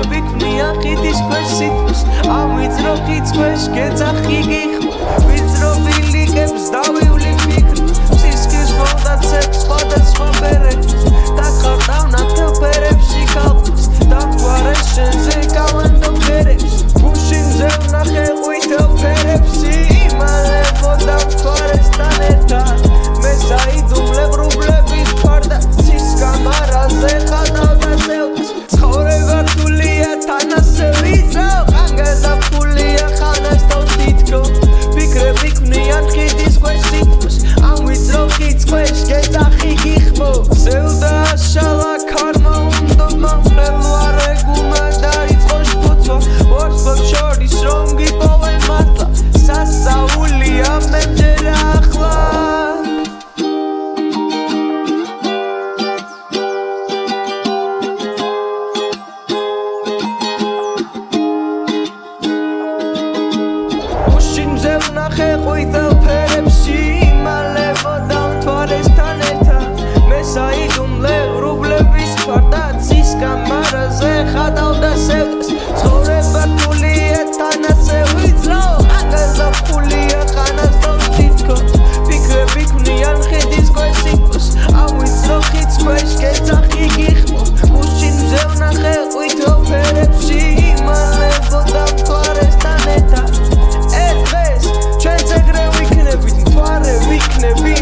ვევიქნია ხიდის ქვეშ სიტყვს ამვიძრო ხიდს ქვეშ გეძახი გიხმ ოთახი გიხმო. ზელდა შალა ასევს ცხოვრება ფულია თან ასე ვიძრავ აღელაფულია ხანასდოს თითქოს ფიქრები ქმნიან ხიდის ქვეშ სიკოს ავიწრო ხიდს ქვეშ გეძახი გიხმო მუშინ მზევნახე ყვითო ფერებში. იმალებოდა თვარესთან ერთად ერთ დღეს ჩვენც ეგრე ვიქნებით მთვარე ვიქნები